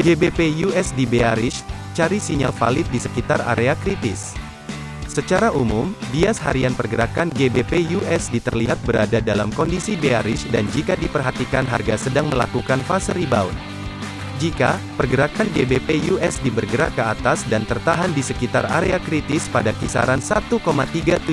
GBP USD bearish, cari sinyal valid di sekitar area kritis. Secara umum, bias harian pergerakan GBP USD terlihat berada dalam kondisi bearish dan jika diperhatikan harga sedang melakukan fase rebound. Jika pergerakan GBP USD bergerak ke atas dan tertahan di sekitar area kritis pada kisaran 1,37666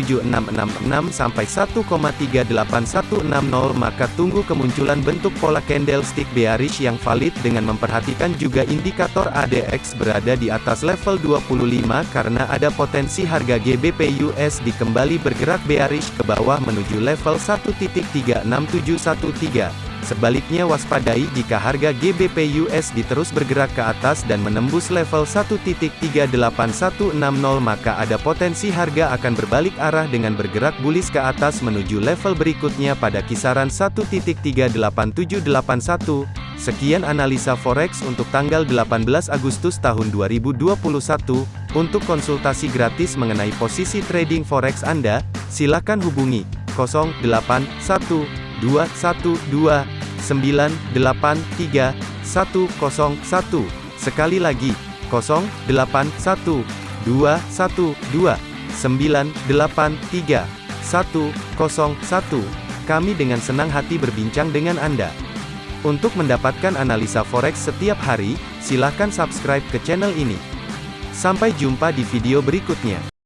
sampai 1,38160 maka tunggu kemunculan bentuk pola candlestick bearish yang valid dengan memperhatikan juga indikator ADX berada di atas level 25 karena ada potensi harga GBP USD kembali bergerak bearish ke bawah menuju level 1.36713. Sebaliknya waspadai jika harga GBP USD terus bergerak ke atas dan menembus level 1.38160 maka ada potensi harga akan berbalik arah dengan bergerak bullish ke atas menuju level berikutnya pada kisaran 1.38781. Sekian analisa forex untuk tanggal 18 Agustus tahun 2021. Untuk konsultasi gratis mengenai posisi trading forex Anda, silakan hubungi 081212 983 101. Sekali lagi, 081 212 983 101. Kami dengan senang hati berbincang dengan Anda. Untuk mendapatkan analisa forex setiap hari, silakan subscribe ke channel ini. Sampai jumpa di video berikutnya.